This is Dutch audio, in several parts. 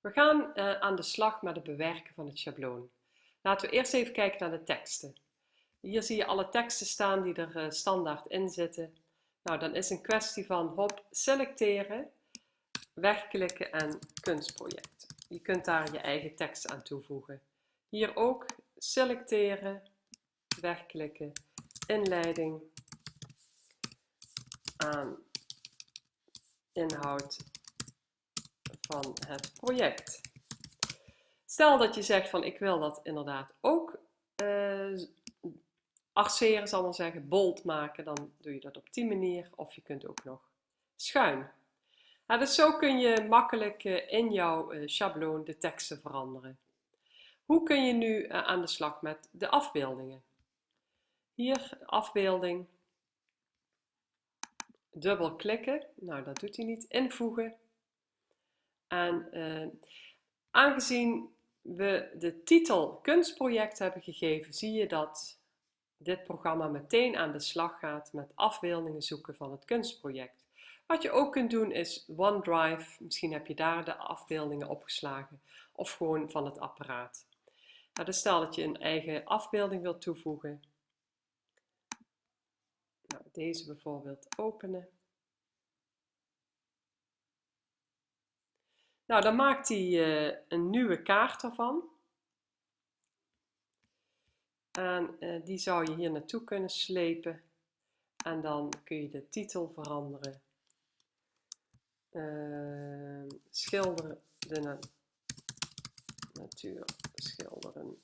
We gaan uh, aan de slag met het bewerken van het schabloon. Laten we eerst even kijken naar de teksten. Hier zie je alle teksten staan die er uh, standaard in zitten. Nou, dan is een kwestie van hop, selecteren, wegklikken en kunstproject. Je kunt daar je eigen tekst aan toevoegen. Hier ook selecteren, wegklikken, inleiding, aan inhoud van het project. Stel dat je zegt van ik wil dat inderdaad ook uh, arceren, zal maar zeggen, bold maken, dan doe je dat op die manier. Of je kunt ook nog schuin. Nou, dus zo kun je makkelijk uh, in jouw uh, schabloon de teksten veranderen. Hoe kun je nu aan de slag met de afbeeldingen? Hier, afbeelding. Dubbel klikken. Nou, dat doet hij niet. Invoegen. En uh, aangezien we de titel kunstproject hebben gegeven, zie je dat dit programma meteen aan de slag gaat met afbeeldingen zoeken van het kunstproject. Wat je ook kunt doen is OneDrive, misschien heb je daar de afbeeldingen opgeslagen, of gewoon van het apparaat. Nou, dus stel dat je een eigen afbeelding wilt toevoegen. Nou, deze bijvoorbeeld openen. Nou, dan maakt hij uh, een nieuwe kaart ervan. En uh, die zou je hier naartoe kunnen slepen. En dan kun je de titel veranderen. Uh, schilderen de na natuur schilderen.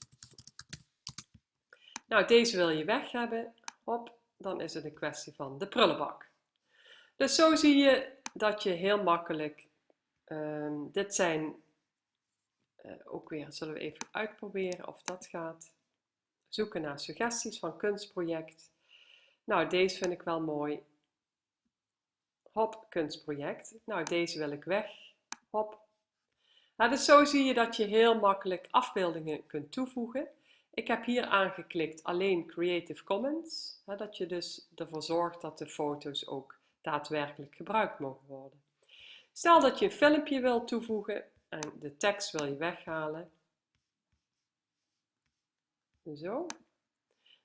Nou, deze wil je weg hebben. Hop, dan is het een kwestie van de prullenbak. Dus zo zie je dat je heel makkelijk Um, dit zijn uh, ook weer, zullen we even uitproberen of dat gaat. Zoeken naar suggesties van kunstproject. Nou, deze vind ik wel mooi. Hop, kunstproject. Nou, deze wil ik weg. Hop. Nou, dus zo zie je dat je heel makkelijk afbeeldingen kunt toevoegen. Ik heb hier aangeklikt alleen Creative Commons. Hè, dat je dus ervoor zorgt dat de foto's ook daadwerkelijk gebruikt mogen worden. Stel dat je een filmpje wilt toevoegen en de tekst wil je weghalen. Zo.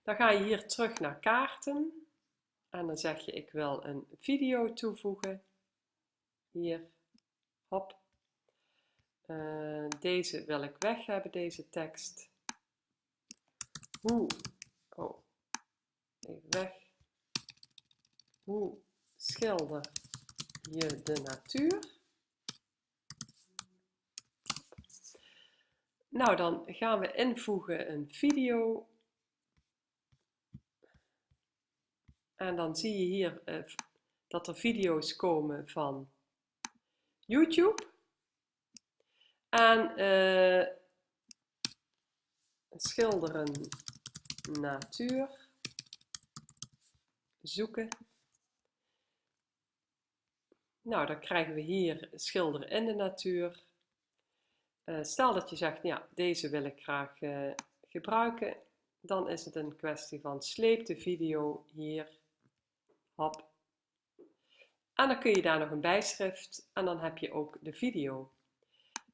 Dan ga je hier terug naar kaarten en dan zeg je ik wil een video toevoegen. Hier, hop. Uh, deze wil ik weg hebben, deze tekst. Hoe, oh, even weg. Hoe schilder je de natuur. Nou, dan gaan we invoegen een video. En dan zie je hier uh, dat er video's komen van YouTube. En uh, schilderen natuur. Zoeken. Nou, dan krijgen we hier schilderen in de natuur. Uh, stel dat je zegt, ja, deze wil ik graag uh, gebruiken. Dan is het een kwestie van sleep de video hier. Hop. En dan kun je daar nog een bijschrift en dan heb je ook de video.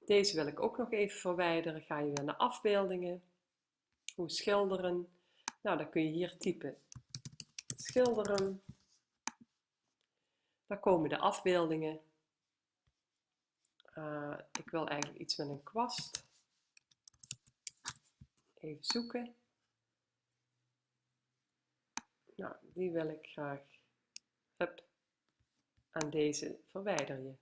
Deze wil ik ook nog even verwijderen. Ga je weer naar afbeeldingen. Hoe schilderen. Nou, dan kun je hier typen. Schilderen. Daar komen de afbeeldingen. Uh, ik wil eigenlijk iets met een kwast. Even zoeken. Nou, die wil ik graag. Hup. En deze verwijder je.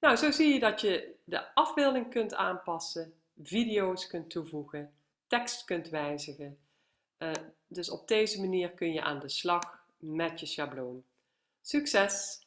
Nou, zo zie je dat je de afbeelding kunt aanpassen, video's kunt toevoegen, tekst kunt wijzigen. Uh, dus op deze manier kun je aan de slag met je schabloon. Succes!